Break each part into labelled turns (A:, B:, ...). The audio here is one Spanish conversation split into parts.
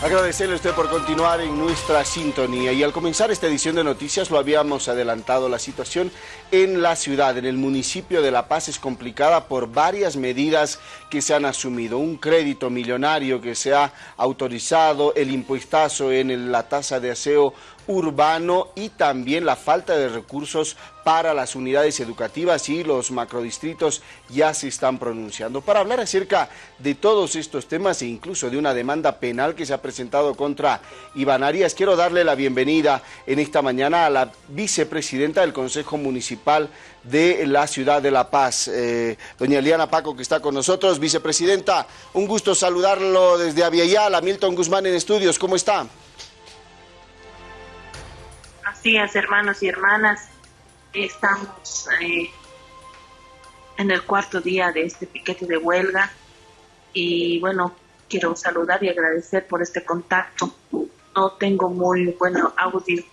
A: Agradecerle a usted por continuar en nuestra sintonía y al comenzar esta edición de noticias lo habíamos adelantado, la situación en la ciudad, en el municipio de La Paz es complicada por varias medidas que se han asumido. Un crédito millonario que se ha autorizado, el impuestazo en la tasa de aseo urbano y también la falta de recursos para las unidades educativas y los macrodistritos ya se están pronunciando. Para hablar acerca de todos estos temas e incluso de una demanda penal que se ha presentado contra Iván Arias, quiero darle la bienvenida en esta mañana a la vicepresidenta del Consejo Municipal de la Ciudad de La Paz, eh, doña Eliana Paco, que está con nosotros. Vicepresidenta, un gusto saludarlo desde Aviala, Milton Guzmán en estudios, ¿cómo está?
B: Días, hermanos y hermanas. Estamos eh, en el cuarto día de este piquete de huelga y bueno, quiero saludar y agradecer por este contacto. No tengo muy bueno audio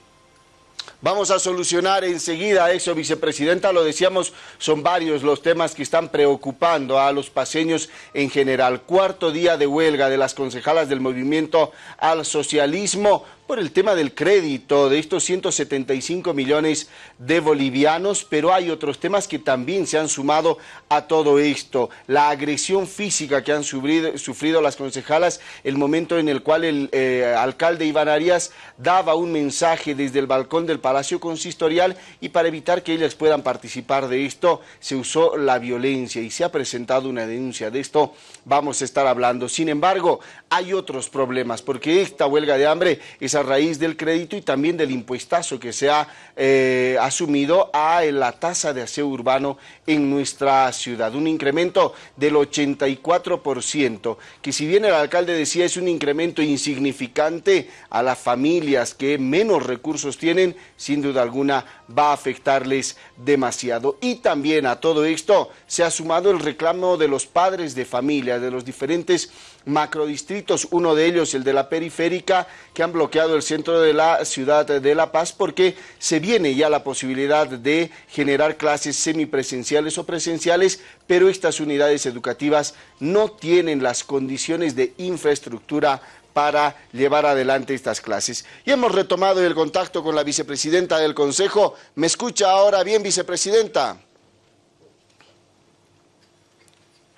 A: Vamos a solucionar enseguida eso, vicepresidenta. Lo decíamos, son varios los temas que están preocupando a los paseños en general. Cuarto día de huelga de las concejalas del movimiento al socialismo por el tema del crédito de estos 175 millones de bolivianos, pero hay otros temas que también se han sumado a todo esto. La agresión física que han sufrido, las concejalas, el momento en el cual el eh, alcalde Iván Arias daba un mensaje desde el balcón del Palacio Consistorial y para evitar que ellas puedan participar de esto, se usó la violencia y se ha presentado una denuncia de esto, vamos a estar hablando. Sin embargo, hay otros problemas, porque esta huelga de hambre es a raíz del crédito y también del impuestazo que se ha eh, asumido a la tasa de aseo urbano en nuestra ciudad. Un incremento del 84%, que si bien el alcalde decía es un incremento insignificante a las familias que menos recursos tienen, sin duda alguna va a afectarles demasiado. Y también a todo esto se ha sumado el reclamo de los padres de familia, de los diferentes macrodistritos, uno de ellos el de la periférica, que han bloqueado el centro de la ciudad de La Paz porque se viene ya la posibilidad de generar clases semipresenciales o presenciales, pero estas unidades educativas no tienen las condiciones de infraestructura para llevar adelante estas clases. Y hemos retomado el contacto con la vicepresidenta del Consejo. ¿Me escucha ahora bien, vicepresidenta?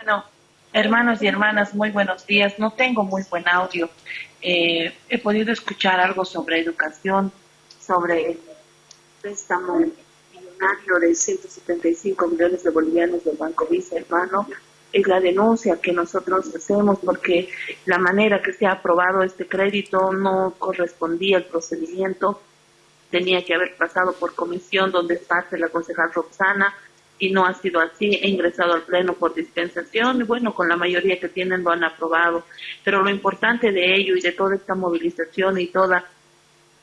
B: No. Hermanos y hermanas, muy buenos días. No tengo muy buen audio. Eh, he podido escuchar algo sobre educación, sobre el préstamo millonario de 175 millones de bolivianos del Banco Vice, hermano. Es la denuncia que nosotros hacemos porque la manera que se ha aprobado este crédito no correspondía al procedimiento. Tenía que haber pasado por comisión donde parte la concejal Roxana y no ha sido así. He ingresado al Pleno por dispensación y bueno, con la mayoría que tienen lo han aprobado. Pero lo importante de ello y de toda esta movilización y toda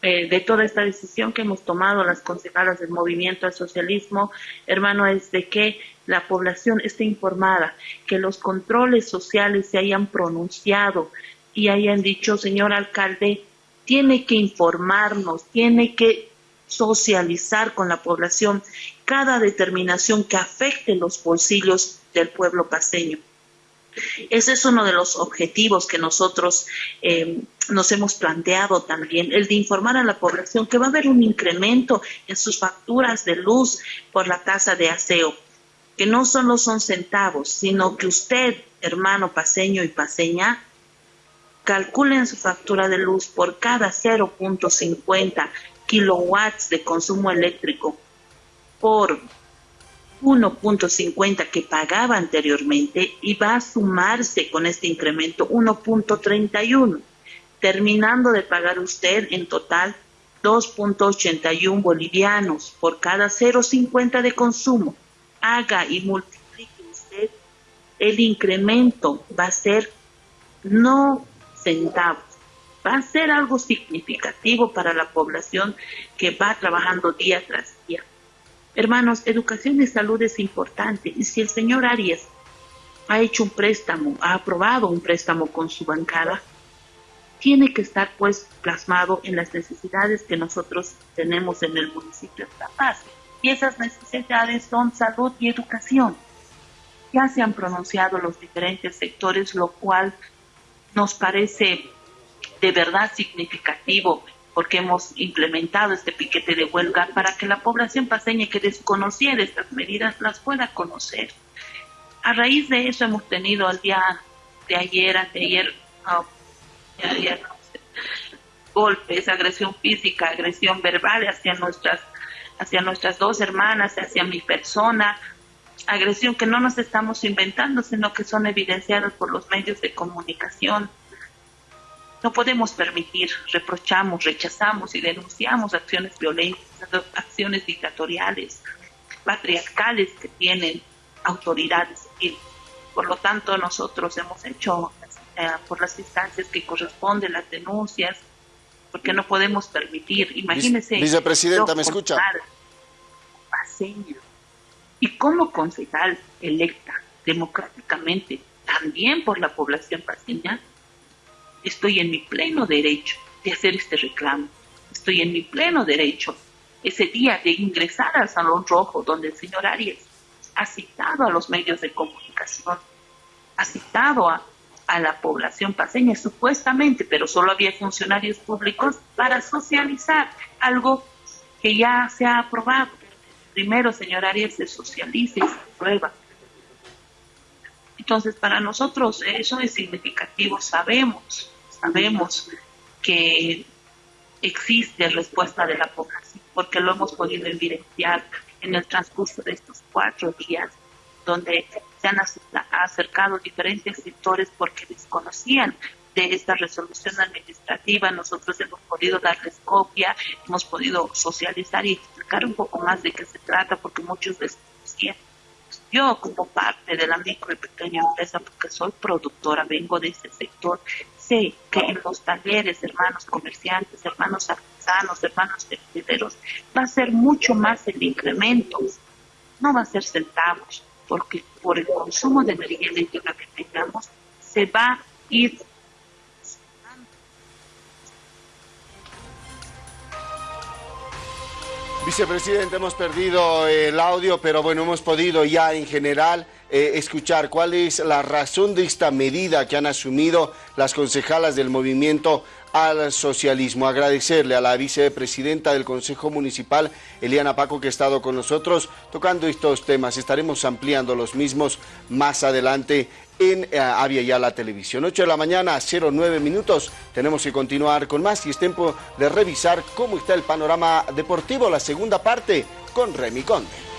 B: eh, de toda esta decisión que hemos tomado las concejalas del movimiento al socialismo, hermano, es de que la población esté informada, que los controles sociales se hayan pronunciado y hayan dicho, señor alcalde, tiene que informarnos, tiene que socializar con la población cada determinación que afecte los bolsillos del pueblo paseño. Ese es uno de los objetivos que nosotros eh, nos hemos planteado también, el de informar a la población que va a haber un incremento en sus facturas de luz por la tasa de aseo, que no solo son centavos, sino que usted, hermano paseño y paseña, calculen su factura de luz por cada 0.50 kilowatts de consumo eléctrico por 1.50 que pagaba anteriormente y va a sumarse con este incremento 1.31, terminando de pagar usted en total 2.81 bolivianos por cada 0.50 de consumo. Haga y multiplique usted, el incremento va a ser no centavos, va a ser algo significativo para la población que va trabajando día tras día. Hermanos, educación y salud es importante y si el señor Arias ha hecho un préstamo, ha aprobado un préstamo con su bancada, tiene que estar pues plasmado en las necesidades que nosotros tenemos en el municipio de La Paz. Y esas necesidades son salud y educación. Ya se han pronunciado los diferentes sectores, lo cual nos parece de verdad significativo porque hemos implementado este piquete de huelga para que la población paseña que desconociera estas medidas las pueda conocer. A raíz de eso hemos tenido al día de ayer, de ayer golpes, agresión física, agresión verbal hacia nuestras, hacia nuestras dos hermanas, hacia mi persona, agresión que no nos estamos inventando, sino que son evidenciadas por los medios de comunicación. No podemos permitir, reprochamos, rechazamos y denunciamos acciones violentas, acciones dictatoriales, patriarcales que tienen autoridades Por lo tanto, nosotros hemos hecho eh, por las instancias que corresponden las denuncias, porque no podemos permitir, imagínese.
A: Vicepresidenta, ¿me escucha?
B: y como concejal electa democráticamente, también por la población paseña, estoy en mi pleno derecho de hacer este reclamo. Estoy en mi pleno derecho ese día de ingresar al Salón Rojo donde el señor Arias ha citado a los medios de comunicación, ha citado a, a la población paseña supuestamente, pero solo había funcionarios públicos para socializar algo que ya se ha aprobado. Primero, señor Arias, se socializa y se aprueba entonces, para nosotros eso es significativo. Sabemos, sabemos que existe respuesta de la población, porque lo hemos podido evidenciar en el transcurso de estos cuatro días, donde se han acercado diferentes sectores porque desconocían de esta resolución administrativa. Nosotros hemos podido darles copia, hemos podido socializar y explicar un poco más de qué se trata, porque muchos desconocían. Yo como parte de la micro y pequeña empresa, porque soy productora, vengo de ese sector, sé que en los talleres, hermanos comerciantes, hermanos artesanos, hermanos tenderos, va a ser mucho más el incremento, no va a ser centavos, porque por el consumo de energía eléctrica que tengamos, se va a ir
A: Vicepresidente, hemos perdido el audio, pero bueno, hemos podido ya en general eh, escuchar cuál es la razón de esta medida que han asumido las concejalas del movimiento al socialismo. Agradecerle a la vicepresidenta del Consejo Municipal, Eliana Paco, que ha estado con nosotros tocando estos temas. Estaremos ampliando los mismos más adelante en eh, Avia ya la televisión. 8 de la mañana, 09 minutos. Tenemos que continuar con más y es tiempo de revisar cómo está el panorama deportivo, la segunda parte con Remy Conde.